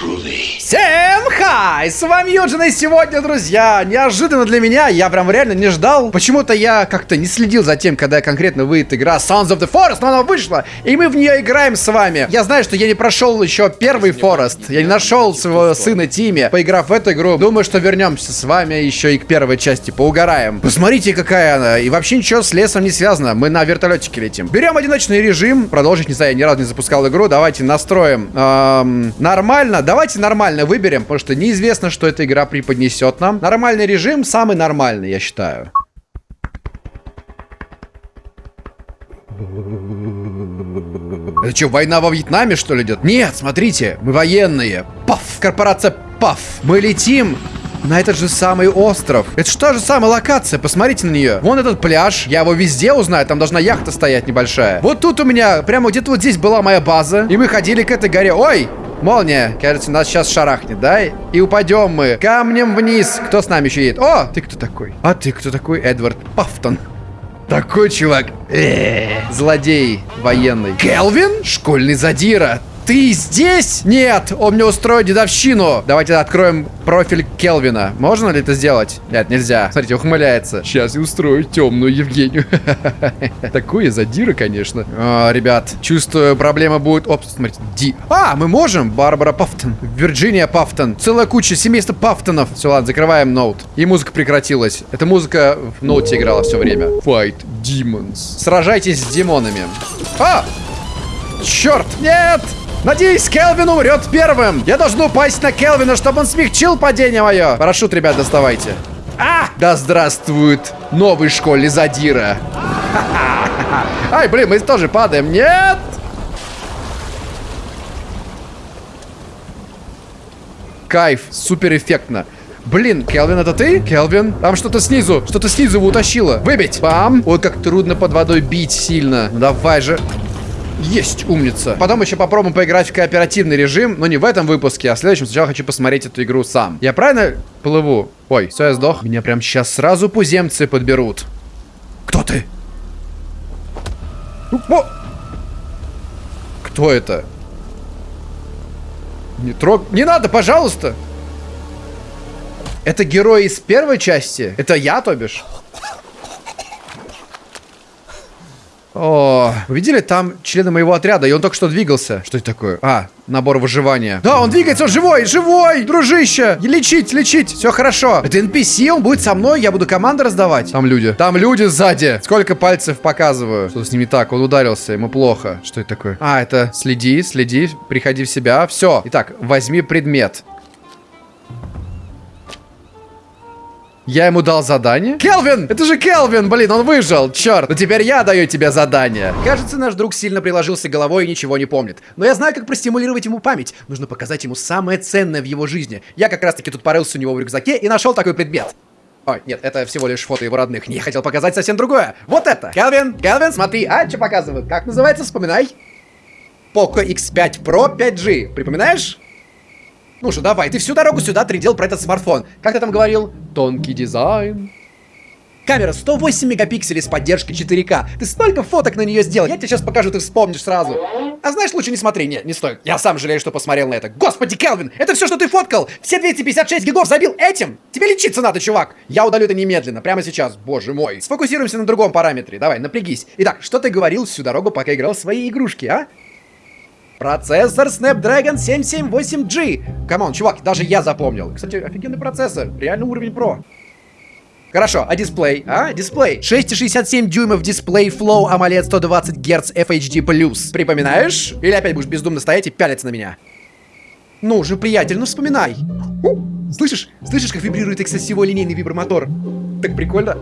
groovy. Say! Всем хай! С вами Юджин, и сегодня, друзья, неожиданно для меня, я прям реально не ждал. Почему-то я как-то не следил за тем, когда конкретно выйдет игра Sons of the Forest, но она вышла, и мы в нее играем с вами. Я знаю, что я не прошел еще первый Форест, я не нашел своего сына Тиме, поиграв в эту игру. Думаю, что вернемся с вами еще и к первой части, поугараем. Посмотрите, какая она, и вообще ничего с лесом не связано, мы на вертолетике летим. Берем одиночный режим, продолжить, не знаю, я ни разу не запускал игру, давайте настроим эм, нормально, давайте нормально выберем, потому что неизвестно, что эта игра преподнесет нам. Нормальный режим самый нормальный, я считаю. Это что, война во Вьетнаме, что ли, идет? Нет, смотрите, мы военные. Паф, корпорация Паф. Мы летим на этот же самый остров. Это что же самая локация, посмотрите на нее. Вон этот пляж, я его везде узнаю, там должна яхта стоять небольшая. Вот тут у меня, прямо где-то вот здесь была моя база, и мы ходили к этой горе. Ой, Молния, кажется, нас сейчас шарахнет, да? И упадем мы камнем вниз. Кто с нами еще едет? О, ты кто такой? А ты кто такой? Эдвард Пафтон. Такой чувак. Э -э, злодей военный. Келвин? Школьный задира. Ты здесь? Нет, он мне устроит дедовщину. Давайте откроем профиль Келвина. Можно ли это сделать? Нет, нельзя. Смотрите, ухмыляется. Сейчас я устрою темную Евгению. Такое задира, конечно. О, ребят, чувствую, проблема будет... Оп, смотрите, Ди... А, мы можем? Барбара Пафтон. Вирджиния Пафтон. Целая куча семейства Пафтонов. Все, ладно, закрываем ноут. И музыка прекратилась. Эта музыка в ноуте играла все время. Fight Demons. Сражайтесь с демонами. А! Черт! Нет! Надеюсь, Келвин умрет первым. Я должен упасть на Келвина, чтобы он смягчил падение мое. Парашют, ребят, доставайте. А! Да здравствует новый школьный задира. Ай, блин, мы тоже падаем. Нет! Кайф, супер эффектно. Блин, Келвин, это ты? Келвин? Там что-то снизу, что-то снизу его утащило. Выбить. Бам. Ой, как трудно под водой бить сильно. Ну, давай же. Есть, умница. Потом еще попробуем поиграть в кооперативный режим, но не в этом выпуске, а в следующем. Сначала хочу посмотреть эту игру сам. Я правильно плыву? Ой, все, я сдох. Меня прям сейчас сразу пуземцы подберут. Кто ты? О! Кто это? Не трог... Не надо, пожалуйста! Это герой из первой части? Это я, то бишь? О, вы видели, там члены моего отряда, и он только что двигался. Что это такое? А, набор выживания. Да, он двигается, он живой, живой, дружище. Лечить, лечить, все хорошо. Это NPC, он будет со мной, я буду команды раздавать. Там люди. Там люди сзади. Сколько пальцев показываю. Что с ними так? Он ударился, ему плохо. Что это такое? А, это следи, следи, приходи в себя. Все. Итак, возьми предмет. Я ему дал задание? Келвин! Это же Келвин! Блин, он выжил! Черт! Но теперь я даю тебе задание. Кажется, наш друг сильно приложился головой и ничего не помнит. Но я знаю, как простимулировать ему память. Нужно показать ему самое ценное в его жизни. Я как раз-таки тут порылся у него в рюкзаке и нашел такой предмет. Ой, нет, это всего лишь фото его родных. Не хотел показать совсем другое. Вот это. Келвин, Келвин, смотри. А, что показывают? Как называется? Вспоминай. Poco X5 Pro 5G. Припоминаешь? Ну же, давай, ты всю дорогу сюда трендел про этот смартфон. Как ты там говорил? Тонкий дизайн. Камера 108 мегапикселей с поддержкой 4К. Ты столько фоток на нее сделал. Я тебе сейчас покажу, ты вспомнишь сразу. А знаешь, лучше не смотри. Нет, не стоит. Я сам жалею, что посмотрел на это. Господи, Келвин, это все, что ты фоткал. Все 256 гигов забил этим. Тебе лечиться надо, чувак. Я удалю это немедленно, прямо сейчас. Боже мой. Сфокусируемся на другом параметре. Давай, напрягись. Итак, что ты говорил всю дорогу, пока играл в свои игрушки, а? Процессор Snapdragon 778G. Come on, чувак, даже я запомнил. Кстати, офигенный процессор. Реально уровень Pro. Хорошо, а дисплей? А, дисплей. 6,67 дюймов дисплей Flow AMOLED 120 Гц FHD+. Припоминаешь? Или опять будешь бездумно стоять и пялиться на меня? Ну же, приятель, ну вспоминай. Слышишь? Слышишь, как вибрирует X-осевой линейный вибромотор? Так прикольно.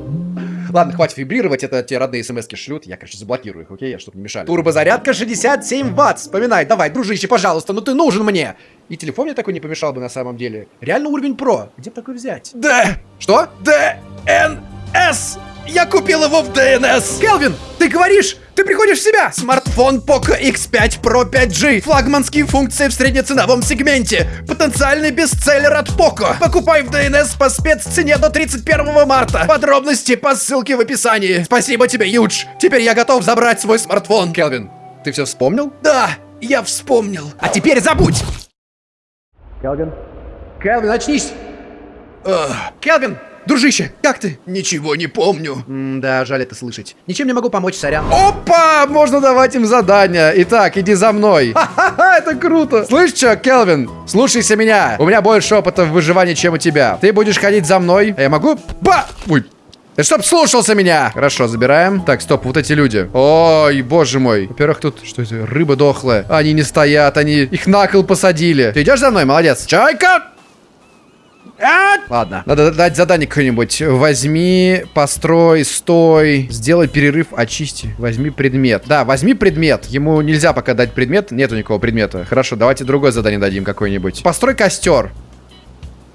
Ладно, хватит вибрировать, это те родные смс шлют. Я, конечно, заблокирую их, окей, чтобы не мешали. Турбозарядка 67 ватт. Вспоминай, давай, дружище, пожалуйста, ну ты нужен мне. И телефон мне такой не помешал бы на самом деле. Реально уровень про. Где бы такой взять? Д. Что? Д. Н. С. Я купил его в ДНС. Келвин, ты говоришь? Ты приходишь в себя! Смартфон Poco X5 Pro 5G. Флагманские функции в среднеценовом сегменте. Потенциальный бестселлер от Poco. Покупай в ДНС по спеццене до 31 марта. Подробности по ссылке в описании. Спасибо тебе, Юдж. Теперь я готов забрать свой смартфон. Келвин, ты все вспомнил? Да, я вспомнил. А теперь забудь! Келвин? Келвин, очнись! Келвин! Дружище, как ты? Ничего не помню. М да, жаль это слышать. Ничем не могу помочь, сорян. Опа! Можно давать им задания. Итак, иди за мной. Ха-ха-ха, это круто. Слышь, что, Келвин? Слушайся меня. У меня больше опыта в выживании, чем у тебя. Ты будешь ходить за мной, а я могу... Ба! Ой, ты чтоб слушался меня! Хорошо, забираем. Так, стоп, вот эти люди. Ой, боже мой. Во-первых, тут, что это, рыба дохлая. Они не стоят, они их на кол посадили. Ты идешь за мной? Молодец. Чайка! Ладно, надо дать задание какое-нибудь. Возьми, построй, стой, сделай перерыв, очисти. Возьми предмет. Да, возьми предмет. Ему нельзя пока дать предмет. Нету никакого предмета. Хорошо, давайте другое задание дадим какое-нибудь. Построй костер.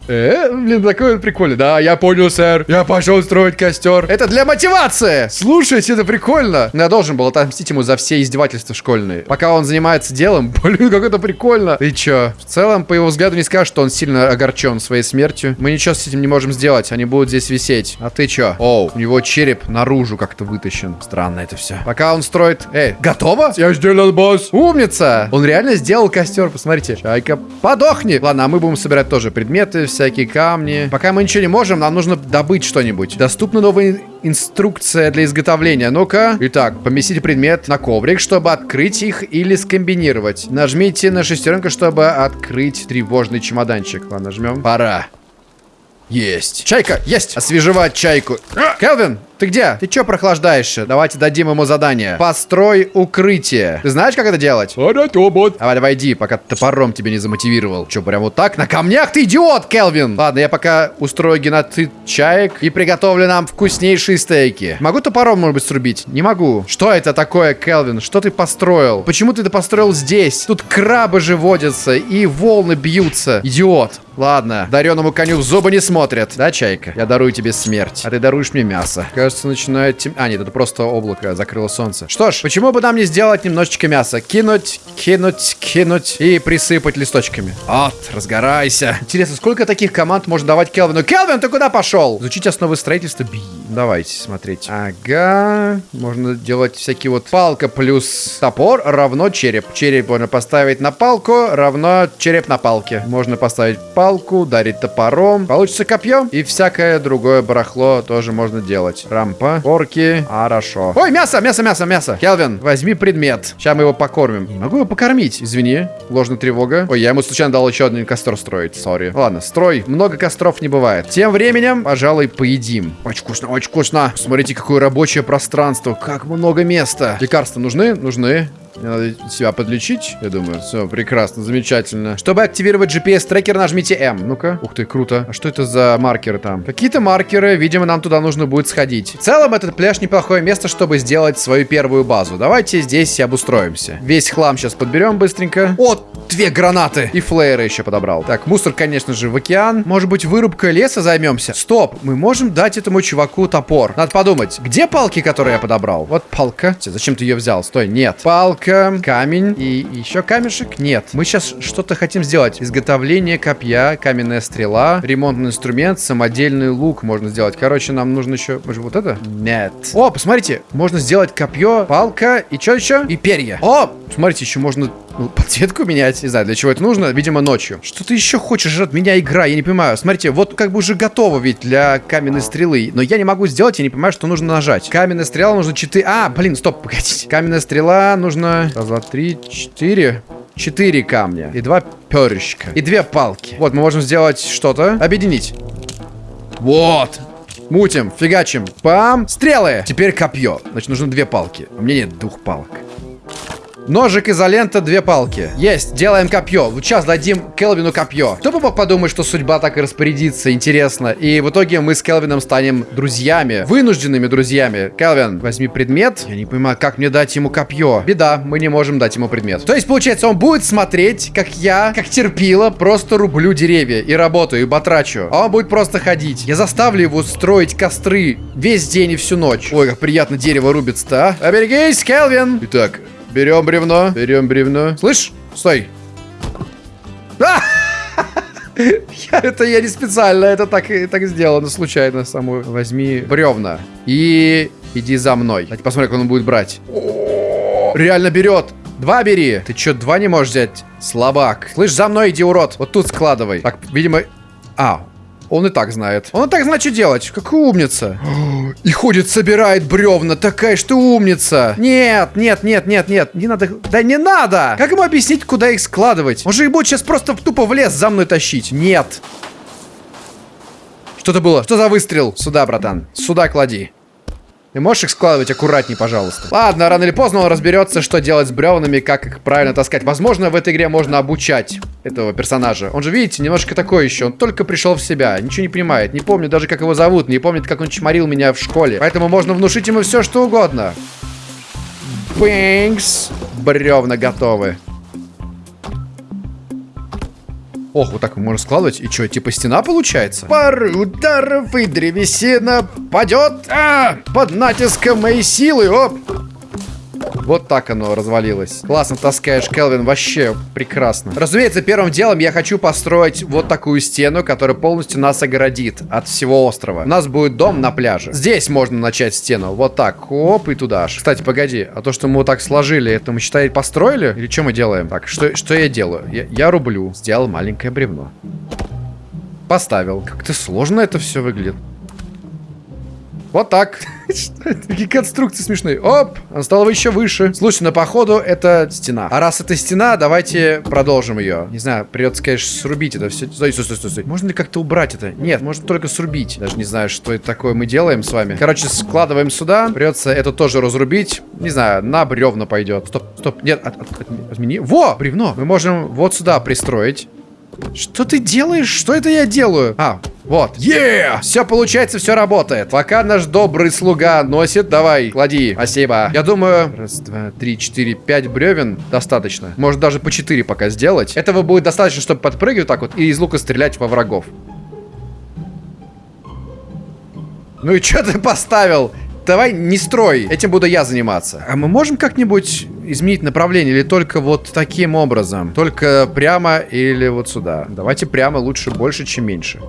Э, блин, такой прикольный. Да, я понял, сэр. Я пошел строить костер. Это для мотивации. Слушайте, это прикольно. Но я должен был отомстить ему за все издевательства школьные. Пока он занимается делом, блин, как это прикольно. Ты чё? В целом, по его взгляду, не скажешь, что он сильно огорчен своей смертью. Мы ничего с этим не можем сделать. Они будут здесь висеть. А ты чё? Оу, у него череп наружу как-то вытащен. Странно это все. Пока он строит... Эй, готово? Я сделал, босс. Умница. Он реально сделал костер, посмотрите. Чайка, подохни. Ладно, а мы будем собирать тоже предметы, всякие камни. Пока мы ничего не можем, нам нужно добыть что-нибудь. Доступна новая инструкция для изготовления. Ну-ка. Итак, поместите предмет на коврик, чтобы открыть их или скомбинировать. Нажмите на шестеренку, чтобы открыть тревожный чемоданчик. Ладно, жмем. Пора. Есть. Чайка, есть. Освежевать чайку. Келвин, ты где? Ты чё прохлаждаешься? Давайте дадим ему задание. Построй укрытие. Ты знаешь, как это делать? Давай, давай, иди, пока топором тебе не замотивировал. Чё, прям вот так? На камнях ты идиот, Келвин! Ладно, я пока устрою геноцид чаек и приготовлю нам вкуснейшие стейки. Могу топором, может быть, срубить? Не могу. Что это такое, Келвин? Что ты построил? Почему ты это построил здесь? Тут крабы же водятся и волны бьются. Идиот. Ладно, дареному коню в зубы не смотрят. Да, Чайка? Я дарую тебе смерть, а ты даруешь мне мясо. Кажется, начинает тем... А, нет, это просто облако, закрыло солнце. Что ж, почему бы нам не сделать немножечко мяса? Кинуть, кинуть, кинуть и присыпать листочками. Вот, разгорайся. Интересно, сколько таких команд можно давать Келвину? Келвин, ты куда пошел? Изучить основы строительства. Би. Давайте смотреть. Ага. Можно делать всякие вот палка плюс топор равно череп. Череп можно поставить на палку, равно череп на палке. Можно поставить палку, ударить топором. Получится копье. И всякое другое барахло тоже можно делать. Рампа, орки. Хорошо. Ой, мясо, мясо, мясо, мясо. Келвин, возьми предмет. Сейчас мы его покормим. Не могу его покормить. Извини. Ложная тревога. Ой, я ему случайно дал еще один костер строить. Сори. Ладно, строй. Много костров не бывает. Тем временем, пожалуй, поедим. Очень вкусно, очень вкусно. Смотрите, какое рабочее пространство. Как много места. Лекарства нужны? Нужны. Мне надо себя подлечить, я думаю. Все, прекрасно, замечательно. Чтобы активировать GPS-трекер, нажмите М. Ну-ка. Ух ты, круто. А что это за маркеры там? Какие-то маркеры, видимо, нам туда нужно будет сходить. В целом, этот пляж неплохое место, чтобы сделать свою первую базу. Давайте здесь обустроимся. Весь хлам сейчас подберем быстренько. О, две гранаты. И флееры еще подобрал. Так, мусор, конечно же, в океан. Может быть, вырубкой леса займемся? Стоп, мы можем дать этому чуваку топор. Надо подумать, где палки, которые я подобрал? Вот палка. Зачем ты ее взял? Стой, нет. Палка палка, камень и еще камешек? Нет. Мы сейчас что-то хотим сделать. Изготовление копья, каменная стрела, ремонтный инструмент, самодельный лук можно сделать. Короче, нам нужно еще... Может, вот это? Нет. О, посмотрите, можно сделать копье, палка и что еще? И перья. О, смотрите, еще можно подсветку менять. Не знаю, для чего это нужно. Видимо, ночью. Что ты еще хочешь от меня, игра? Я не понимаю. Смотрите, вот как бы уже готово ведь для каменной стрелы. Но я не могу сделать, я не понимаю, что нужно нажать. Каменная стрела нужно 4... А, блин, стоп, погодите. Каменная стрела нужно... Раз, два, три, четыре. Четыре камня. И два перышка. И две палки. Вот, мы можем сделать что-то. Объединить. Вот. Мутим, фигачим. Пам. Стрелы. Теперь копье. Значит, нужно две палки. У меня нет двух палок. Ножик, изолента, две палки. Есть, делаем копье. Вот сейчас дадим Келвину копье. Кто бы мог подумать, что судьба так и распорядится, интересно. И в итоге мы с Келвином станем друзьями. Вынужденными друзьями. Келвин, возьми предмет. Я не понимаю, как мне дать ему копье. Беда, мы не можем дать ему предмет. То есть, получается, он будет смотреть, как я, как терпила, просто рублю деревья и работаю, и батрачу. А он будет просто ходить. Я заставлю его строить костры весь день и всю ночь. Ой, как приятно дерево рубится, а. Оберегись, Келвин. Итак, Берем бревно. Берем бревно. Слышь? Стой. А! Я, это я не специально, это так, так сделано случайно само. Возьми бревна и иди за мной. Давайте посмотрим, как он будет брать. Реально берет. Два бери. Ты чё, два не можешь взять? Слабак. Слышь, за мной иди, урод. Вот тут складывай. Так, видимо... А, он и так знает. Он и так знает, что делать. Какая умница. И ходит, собирает бревна. Такая, что умница. Нет, нет, нет, нет, нет. Не надо. Да не надо. Как ему объяснить, куда их складывать? Он же будет сейчас просто тупо в лес за мной тащить. Нет. Что-то было. Что за выстрел? Сюда, братан. Сюда клади. Ты можешь их складывать аккуратней, пожалуйста? Ладно, рано или поздно он разберется, что делать с бревнами, как их правильно таскать. Возможно, в этой игре можно обучать этого персонажа. Он же, видите, немножко такой еще. Он только пришел в себя, ничего не понимает. Не помню даже, как его зовут, не помнит, как он чморил меня в школе. Поэтому можно внушить ему все, что угодно. Бэнкс. Бревна готовы. Ох, вот так можно складывать. И что, типа стена получается? Пары ударов и древесина падет а, под натиском моей силы. Оп. Вот так оно развалилось. Классно таскаешь, Келвин, вообще прекрасно. Разумеется, первым делом я хочу построить вот такую стену, которая полностью нас огородит от всего острова. У нас будет дом на пляже. Здесь можно начать стену. Вот так. Оп, и туда аж. Кстати, погоди. А то, что мы вот так сложили, это мы, считай, построили? Или что мы делаем? Так, что, что я делаю? Я, я рублю. Сделал маленькое бревно. Поставил. Как-то сложно это все выглядит. Вот так. Такие конструкции смешные. Оп, он стал еще выше. Слушай, на походу это стена. А раз это стена, давайте продолжим ее. Не знаю, придется, конечно, срубить это все. Стой, стой, стой, стой, стой. Можно ли как-то убрать это? Нет, можно только срубить. Даже не знаю, что это такое мы делаем с вами. Короче, складываем сюда. Придется это тоже разрубить. Не знаю, на бревна пойдет. Стоп, стоп, нет, от, от, от, отмени. Во, бревно. Мы можем вот сюда пристроить. Что ты делаешь? Что это я делаю? А, вот. Yeah! Все получается, все работает. Пока наш добрый слуга носит, давай, клади. Спасибо. Я думаю, раз, два, три, четыре, пять бревен достаточно. Может даже по четыре пока сделать. Этого будет достаточно, чтобы подпрыгивать так вот и из лука стрелять во врагов. Ну и что ты поставил? Давай не строй, этим буду я заниматься. А мы можем как-нибудь изменить направление или только вот таким образом? Только прямо или вот сюда? Давайте прямо лучше больше, чем меньше.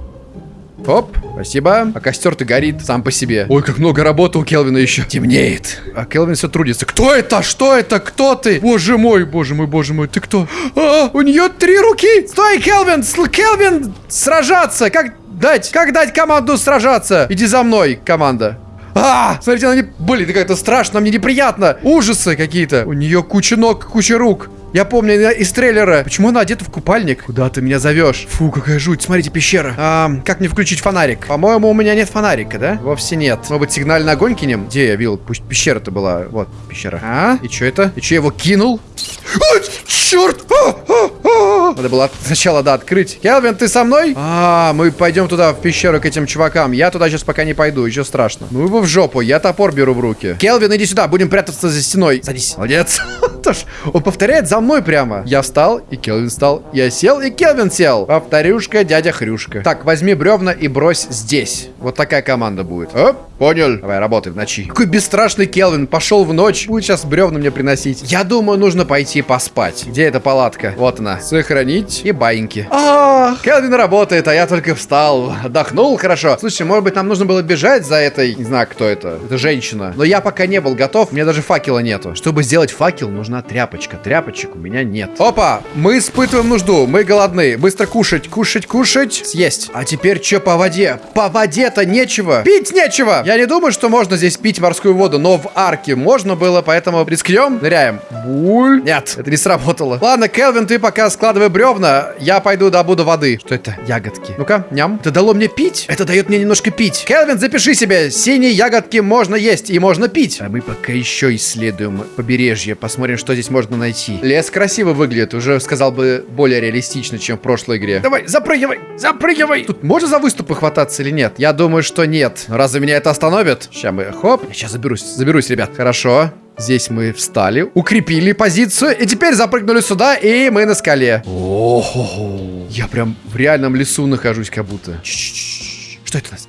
Оп, спасибо. А костер-то горит сам по себе. Ой, как много работы у Келвина еще. Темнеет. А Келвин все трудится. Кто это? Что это? Кто ты? Боже мой, боже мой, боже мой, ты кто? А, у нее три руки. Стой, Келвин, Келвин, сражаться. Как дать? Как дать команду сражаться? Иди за мной, команда. А, смотрите, она не... Блин, это как-то страшно, мне неприятно. Ужасы какие-то. У нее куча ног, куча рук. Я помню из трейлера. Почему она одета в купальник? Куда ты меня зовешь? Фу, какая жуть. Смотрите, пещера. А, как мне включить фонарик? По-моему, у меня нет фонарика, да? Вовсе нет. Может быть, сигнальный огонь кинем? Где я видел? Пусть пещера-то была. Вот, пещера. А? И что это? И что его кинул? Ой, черт! А, а, а. Надо было сначала, да, открыть. Келвин, ты со мной? А, мы пойдем туда, в пещеру к этим чувакам. Я туда сейчас пока не пойду, еще страшно. Ну его в жопу, я топор беру в руки. Келвин, иди сюда, будем прятаться за стеной. Садись. Молодец. Он повторяет за мной прямо. Я встал, и Келвин встал. Я сел, и Келвин сел. Повторюшка, дядя Хрюшка. Так, возьми бревна и брось здесь. Вот такая команда будет. Оп, понял. Давай, работай в ночи. Какой бесстрашный Келвин. Пошел в ночь. Будет сейчас бревна мне приносить. Я думаю, нужно пойти поспать. Где эта палатка? Вот она. Сохранить и баиньки. А, Келвин работает, а я только встал. Отдохнул хорошо. Слушай, может быть, нам нужно было бежать за этой... Не знаю, кто это. Это женщина. Но я пока не был готов. Меня даже факела нету. Чтобы сделать факел, нужна тряпочка. Тряпочек у меня нет. Опа! Мы испытываем нужду. Мы голодны. Быстро кушать, кушать, кушать. Съесть. А теперь что по воде? По воде-то нечего. Пить нечего. Я не думаю, что можно здесь пить морскую воду, но в арке можно было, поэтому рискнем. Ныряем. Буль. Нет, это не сработало. Ладно, Келвин, ты пока складывай бревна. Я пойду добуду воды. Что это? Ягодки. Ну-ка, ням. Это дало мне пить? Это дает мне немножко пить. Келвин, запиши себе. Синие ягодки можно есть и можно пить. А мы пока еще исследуем побережье. Посмотрим, что здесь можно найти. Лес красиво выглядит. Уже, сказал бы, более реалистично, чем в прошлой игре. Давай, запрыгивай, запрыгивай. Тут можно за выступы хвататься или нет? Я думаю, что нет. Разве меня это остановит? Сейчас мы, хоп. Я сейчас заберусь, заберусь, ребят. Хорошо. Здесь мы встали, укрепили позицию, и теперь запрыгнули сюда, и мы на скале. О, я прям в реальном лесу нахожусь, как будто. Что это у нас?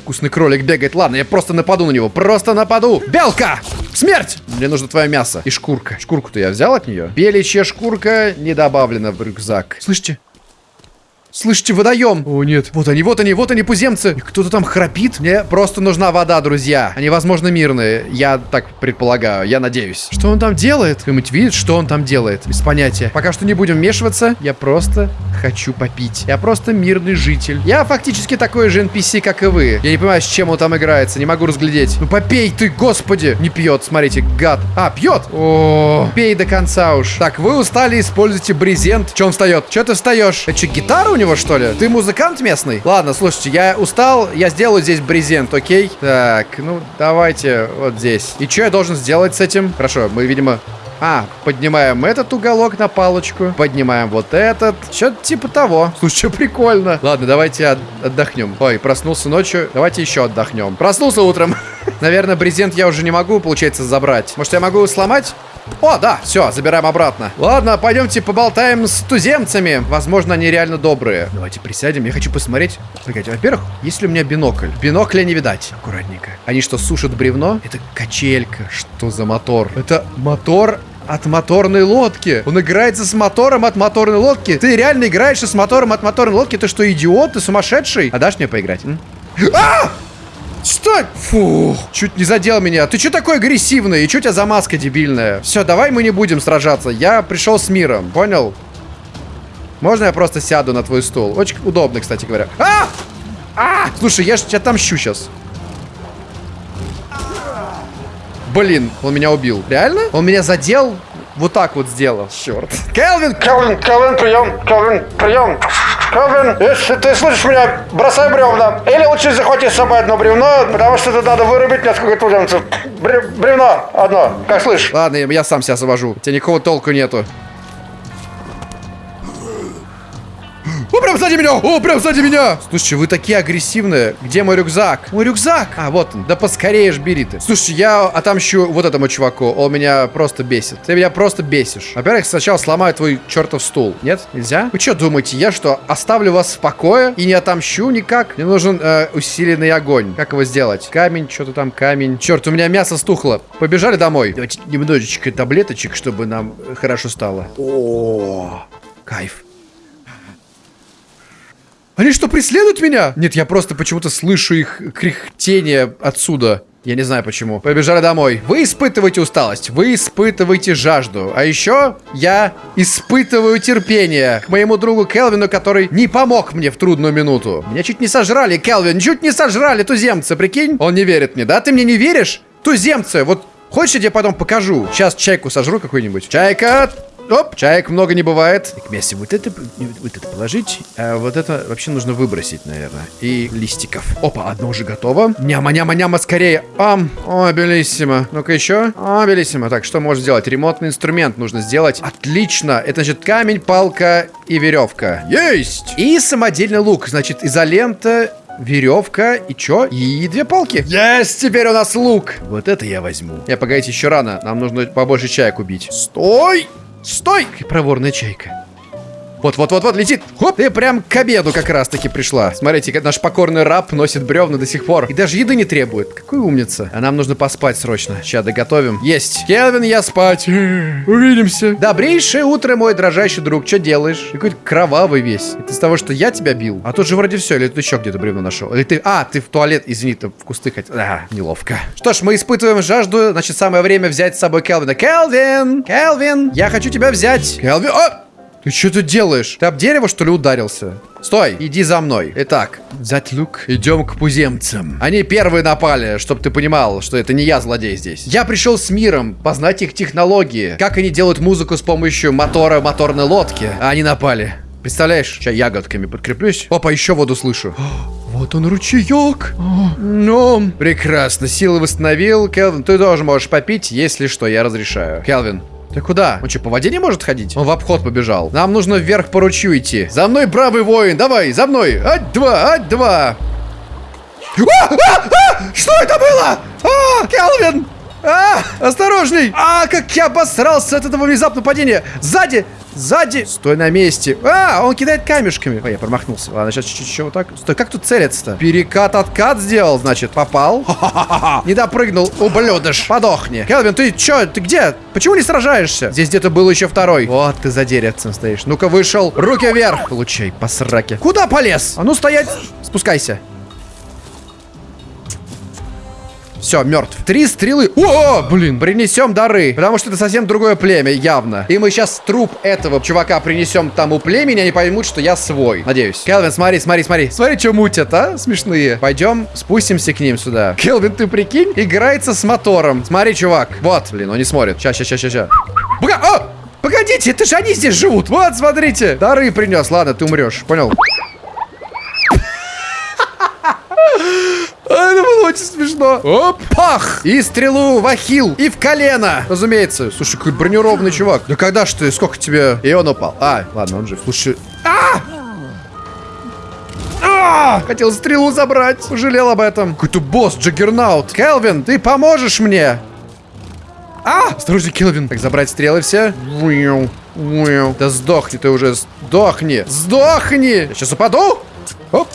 Вкусный кролик бегает. Ладно, я просто нападу на него. Просто нападу. Белка! Смерть! Мне нужно твое мясо. И шкурка. Шкурку-то я взял от нее. Беличья шкурка не добавлена в рюкзак. Слышите? Слышите, водоем. О, нет. Вот они, вот они, вот они, пуземцы. Кто-то там храпит. Мне просто нужна вода, друзья. Они, возможно, мирные. Я так предполагаю. Я надеюсь. Что он там делает? Кто-нибудь видит, что он там делает? Без понятия. Пока что не будем вмешиваться. Я просто хочу попить. Я просто мирный житель. Я фактически такой же NPC, как и вы. Я не понимаю, с чем он там играется. Не могу разглядеть. Ну попей ты, господи. Не пьет, смотрите, гад. А, пьет? О, пей до конца уж. Так, вы устали, используйте брезент. Че он встает? Че ты встаешь? Это что, гитара у него, что ли? Ты музыкант местный? Ладно, слушайте, я устал, я сделаю здесь брезент, окей? Так, ну, давайте вот здесь. И что я должен сделать с этим? Хорошо, мы, видимо, а, поднимаем этот уголок на палочку. Поднимаем вот этот. Что-то типа того. Слушай, прикольно. Ладно, давайте от отдохнем. Ой, проснулся ночью. Давайте еще отдохнем. Проснулся утром. Наверное, брезент я уже не могу, получается, забрать. Может, я могу сломать? О, да, все, забираем обратно. Ладно, пойдемте поболтаем с туземцами. Возможно, они реально добрые. Давайте присядем, я хочу посмотреть. Погодите, во-первых, есть ли у меня бинокль? Бинокля не видать. Аккуратненько. Они что, сушат бревно? Это качелька. Что за мотор? Это мотор от моторной лодки. Он играется с мотором от моторной лодки. Ты реально играешь с мотором от моторной лодки? Ты что, идиот? Ты сумасшедший? А дашь мне поиграть? А! Что? Фух, чуть не задел меня. Ты что такой агрессивный? И что у тебя за маска дебильная? Все, давай мы не будем сражаться. Я пришел с миром, понял? Можно я просто сяду на твой стул? Очень удобно, кстати говоря. А! А! Слушай, я же тебя отомщу сейчас. Блин, он меня убил. Реально? Он меня задел? Вот так вот сделал. Черт. Келвин! Келвин, Келвин, прием, Келвин, прием. Келвин, если ты слышишь меня, бросай бревна. Или лучше захвати с собой одно бревно, потому что это надо вырубить несколько туземцев. Бре- бревно одно, как слышишь? Ладно, я, сам себя завожу. У тебя никакого толку нету. О, прям сзади меня! О, прям сзади меня! Слушай, вы такие агрессивные. Где мой рюкзак? Мой рюкзак! А, вот он. Да поскорее ж бери ты. Слушай, я отомщу вот этому чуваку. Он меня просто бесит. Ты меня просто бесишь. Во-первых, сначала сломаю твой чертов стул. Нет? Нельзя? Вы что думаете, я что, оставлю вас в покое и не отомщу никак? Мне нужен э, усиленный огонь. Как его сделать? Камень, что-то там, камень. Черт, у меня мясо стухло. Побежали домой. Давайте немножечко таблеточек, чтобы нам э, хорошо стало. О, кайф. Они что, преследуют меня? Нет, я просто почему-то слышу их кряхтение отсюда. Я не знаю почему. Побежали домой. Вы испытываете усталость, вы испытываете жажду. А еще я испытываю терпение к моему другу Келвину, который не помог мне в трудную минуту. Меня чуть не сожрали, Келвин, чуть не сожрали туземцы, прикинь? Он не верит мне, да? Ты мне не веришь? Туземцы, вот хочешь я тебе потом покажу? Сейчас чайку сожру какую-нибудь. Чайка, Оп, чаек много не бывает. Так, Месси, вот это, вот это положить, а вот это вообще нужно выбросить, наверное. И листиков. Опа, одно уже готово. Няма-няма-няма, скорее. Ам, о, белиссимо. Ну-ка еще. О, белиссимо. Так, что можно сделать? Ремонтный инструмент нужно сделать. Отлично. Это, значит, камень, палка и веревка. Есть! И самодельный лук. Значит, изолента, веревка и чё? И две палки. Есть! Теперь у нас лук. Вот это я возьму. Не, погодите, еще рано. Нам нужно побольше чаек убить. Стой! Стой! Проворная чайка. Вот-вот-вот-вот, летит. Хоп, ты прям к обеду как раз-таки пришла. Смотрите, как наш покорный раб носит бревна до сих пор. И даже еды не требует. Какой умница. А нам нужно поспать срочно. Сейчас доготовим. Есть. Келвин, я спать. Увидимся. Добрейшее утро, мой дрожащий друг. Что делаешь? Какой-то кровавый весь. Это из того, что я тебя бил. А тут же вроде все. Или ты еще где-то бревно нашел? Или ты... А, ты в туалет, извини, ты в кусты хотел. А, неловко. Что ж, мы испытываем жажду. Значит, самое время взять с собой Келвина. Келвин! Келвин! Я хочу тебя взять. Келвин! О! Ты что тут делаешь? Ты об дерево, что ли, ударился? Стой, иди за мной. Итак, взять лук. Идем к пуземцам. Они первые напали, чтобы ты понимал, что это не я злодей здесь. Я пришел с миром, познать их технологии. Как они делают музыку с помощью мотора моторной лодки. А они напали. Представляешь? Сейчас ягодками подкреплюсь. Опа, еще воду слышу. Вот он ручеек. Ну, прекрасно. Силы восстановил. Келвин, ты тоже можешь попить, если что, я разрешаю. Келвин, ты куда? Он что, по воде не может ходить? Он в обход побежал. Нам нужно вверх по ручью идти. За мной, бравый воин, давай, за мной. Ать-два, ать-два. А, а, а! Что это было? А, Келвин! А, осторожней! А, как я обосрался от этого внезапного падения! Сзади! Сзади! Стой на месте. А, он кидает камешками. Ой, я промахнулся. Ладно, сейчас чуть-чуть еще вот так. Стой, как тут целится-то? Перекат-откат сделал, значит. Попал. Не допрыгнул. Ублюдыш. Подохни. Келвин, ты чё? Ты где? Почему не сражаешься? Здесь где-то был еще второй. Вот ты за деревцем стоишь. Ну-ка, вышел. Руки вверх. Получай, по сраке. Куда полез? А ну стоять. Спускайся. Все, мертв. Три стрелы. О, блин, принесем дары. Потому что это совсем другое племя, явно. И мы сейчас труп этого чувака принесем тому племени, они поймут, что я свой. Надеюсь. Келвин, смотри, смотри, смотри. Смотри, что мутят, а? Смешные. Пойдем, спустимся к ним сюда. Келвин, ты прикинь, играется с мотором. Смотри, чувак. Вот, блин, он не смотрит. Сейчас, сейчас, сейчас, сейчас. Пога... О! Погодите, это же они здесь живут. Вот, смотрите. Дары принес. Ладно, ты умрешь. Понял? А, Это смешно. Оп, пах! И стрелу в ахилл. И в колено. Разумеется. Слушай, какой бронированный чувак. Да когда ж ты? Сколько тебе? И он упал. А, ладно, он жив. Слушай. А! А! Хотел стрелу забрать. Пожалел об этом. Какой-то босс, Джаггернаут. Келвин, ты поможешь мне? А! Осторожней, Келвин. Так, забрать стрелы все. Да сдохни ты уже. Сдохни. Сдохни. Я сейчас упаду. Оп.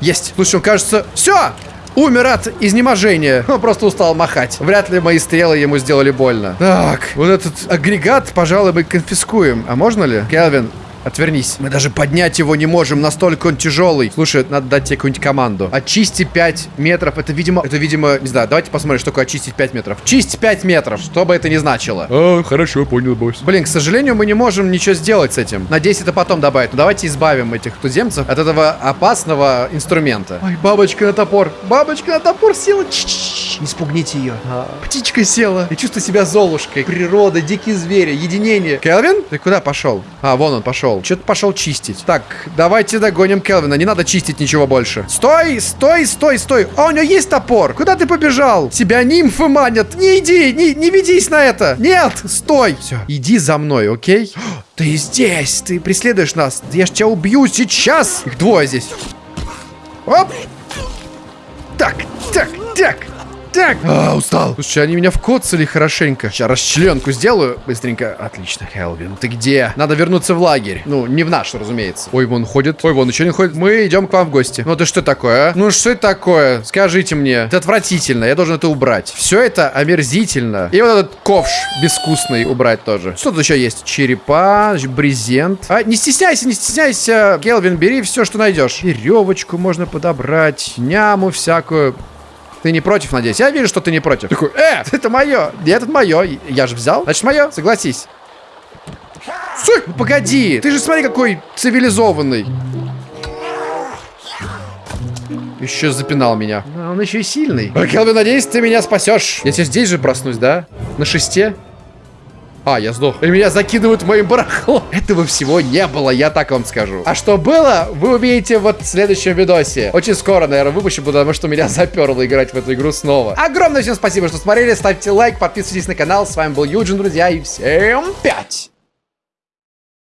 Есть. Слушай, он кажется... Все! Умер от изнеможения. Он просто устал махать. Вряд ли мои стрелы ему сделали больно. Так, вот этот агрегат, пожалуй, мы конфискуем. А можно ли? Келвин, Отвернись. Мы даже поднять его не можем, настолько он тяжелый. Слушай, надо дать тебе какую-нибудь команду. Очисти 5 метров. Это, видимо, это, видимо, не знаю, давайте посмотрим, что такое очистить 5 метров. Чисть 5 метров, что бы это ни значило. А, хорошо, понял, босс. Блин, к сожалению, мы не можем ничего сделать с этим. Надеюсь, это потом добавить. Но давайте избавим этих туземцев от этого опасного инструмента. Ой, бабочка на топор. Бабочка на топор села. Ч-ч-ч. Не спугните ее. Птичка села. Я чувствую себя золушкой. Природа, дикие звери, единение. Келвин? Ты куда пошел? А, вон он пошел. Что-то пошел чистить. Так, давайте догоним Келвина. Не надо чистить ничего больше. Стой, стой, стой, стой. А, у него есть топор. Куда ты побежал? Тебя нимфы манят. Не иди, не, не ведись на это. Нет, стой. Все, иди за мной, окей? Ты здесь, ты преследуешь нас. Я ж тебя убью сейчас. Их двое здесь. Оп. Так, так, так. Так. А, устал. Слушай, они меня вкоцали хорошенько. Сейчас расчленку сделаю быстренько. Отлично, Хелвин. Ты где? Надо вернуться в лагерь. Ну, не в наш, разумеется. Ой, вон ходит. Ой, вон еще не ходит. Мы идем к вам в гости. Ну, это что такое, а? Ну, что это такое? Скажите мне. Это отвратительно. Я должен это убрать. Все это омерзительно. И вот этот ковш безвкусный убрать тоже. Что тут еще есть? Черепа, брезент. А, не стесняйся, не стесняйся. Келвин, бери все, что найдешь. Веревочку можно подобрать. Няму всякую. Ты не против, надеюсь? Я вижу, что ты не против. Такой, э, это мое. Нет, это мое. Я же взял. Значит, мое. Согласись. Стой, ну погоди. Ты же смотри, какой цивилизованный. Еще запинал меня. А он еще и сильный. Келвин, надеюсь, ты меня спасешь. Я сейчас здесь же проснусь, да? На шесте? А, я сдох. И меня закидывают моим барахлом. Этого всего не было, я так вам скажу. А что было, вы увидите вот в следующем видосе. Очень скоро, наверное, выпущу, потому что меня заперло играть в эту игру снова. Огромное всем спасибо, что смотрели. Ставьте лайк, подписывайтесь на канал. С вами был Юджин, друзья, и всем пять!